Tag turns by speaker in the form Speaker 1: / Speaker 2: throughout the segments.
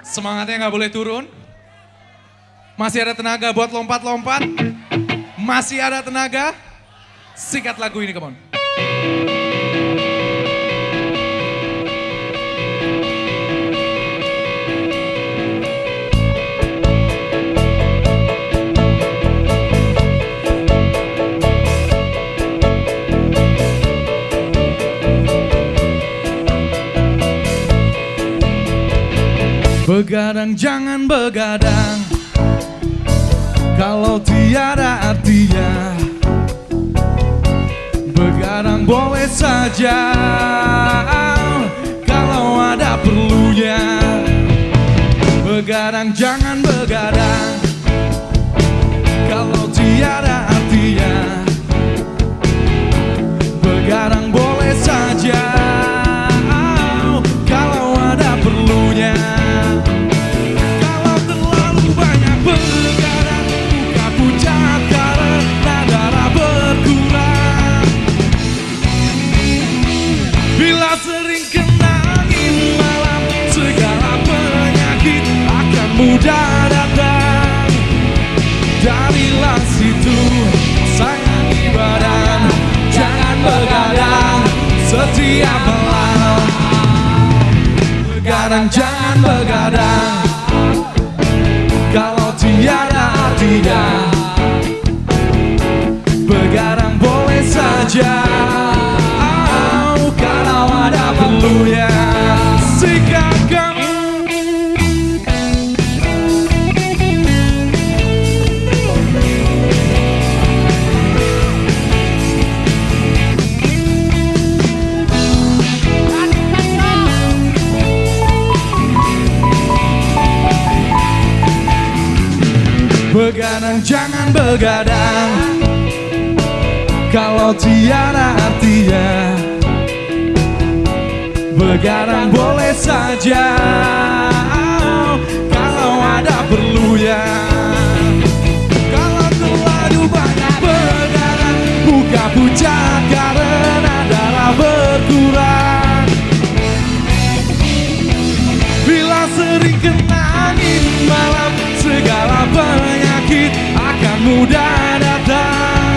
Speaker 1: Semangatnya nggak boleh turun. Masih ada tenaga buat lompat-lompat. Masih ada tenaga. Sikat lagu ini, come on. Begadang jangan begadang. Kalau tiada artinya Begadang boleh saja. Kalau ada perlunya Begadang jangan begadang. Kalau tiada Bila sering kena angin malam Segala penyakit akan mudah datang. Darilah situ sayangi badan. Jangan begadang setiap malam. Begadang jangan begadang. Kalau tiada artinya. Begadang Begadang jangan begadang. Kalau tiada artinya Begadang boleh saja. Kalau ada perlunya. Kalau terlalu banyak begadang Buka pucat karena darah berkurang. Bila sering kena angin malam Segala akan mudah datang.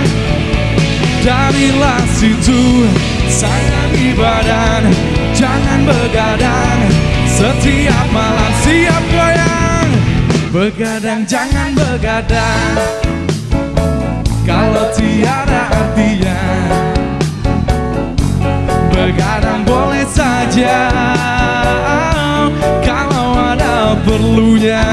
Speaker 1: Darilah situ sayangi badan. Jangan begadang Setiap malam siap goyang. Begadang jangan begadang. Kalau tiada artinya Begadang boleh saja. Kalau ada perlunya